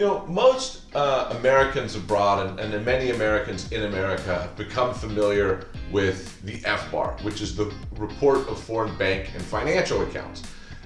You know, most uh, Americans abroad and, and many Americans in America have become familiar with the FBAR, which is the Report of Foreign Bank and Financial Accounts.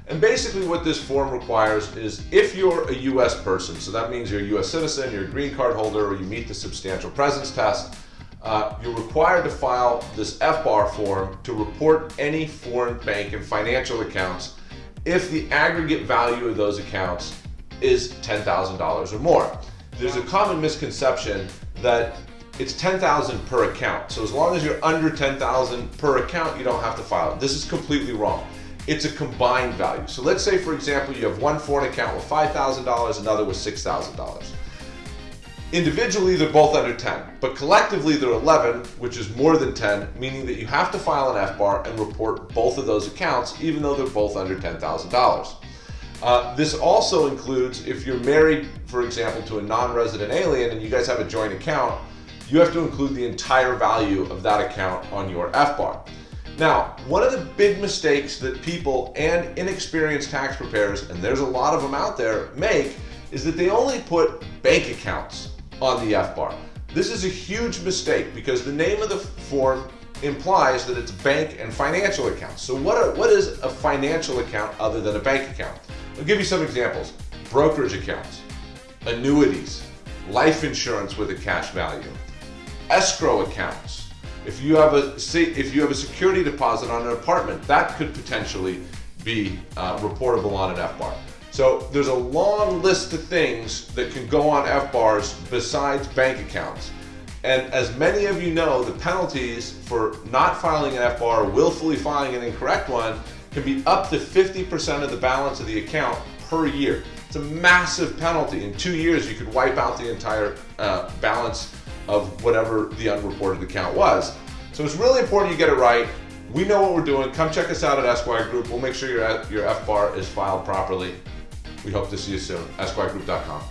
And basically what this form requires is if you're a US person, so that means you're a US citizen, you're a green card holder, or you meet the substantial presence test, uh, you're required to file this FBAR form to report any foreign bank and financial accounts if the aggregate value of those accounts is $10,000 or more. There's a common misconception that it's 10,000 per account. So as long as you're under 10,000 per account, you don't have to file it. This is completely wrong. It's a combined value. So let's say, for example, you have one foreign account with $5,000, another with $6,000. Individually, they're both under 10, but collectively they're 11, which is more than 10, meaning that you have to file an FBAR and report both of those accounts, even though they're both under $10,000. Uh, this also includes if you're married, for example, to a non-resident alien and you guys have a joint account, you have to include the entire value of that account on your FBAR. Now, one of the big mistakes that people and inexperienced tax preparers, and there's a lot of them out there, make is that they only put bank accounts on the FBAR. This is a huge mistake because the name of the form implies that it's bank and financial accounts. So what, are, what is a financial account other than a bank account? I'll give you some examples. Brokerage accounts, annuities, life insurance with a cash value, escrow accounts. If you have a if you have a security deposit on an apartment, that could potentially be uh, reportable on an FBAR. So there's a long list of things that can go on FBARs besides bank accounts. And as many of you know, the penalties for not filing an FBAR, willfully filing an incorrect one, can be up to 50% of the balance of the account per year. It's a massive penalty. In two years, you could wipe out the entire uh, balance of whatever the unreported account was. So it's really important you get it right. We know what we're doing. Come check us out at Esquire Group. We'll make sure your, your FBAR is filed properly. We hope to see you soon. EsquireGroup.com.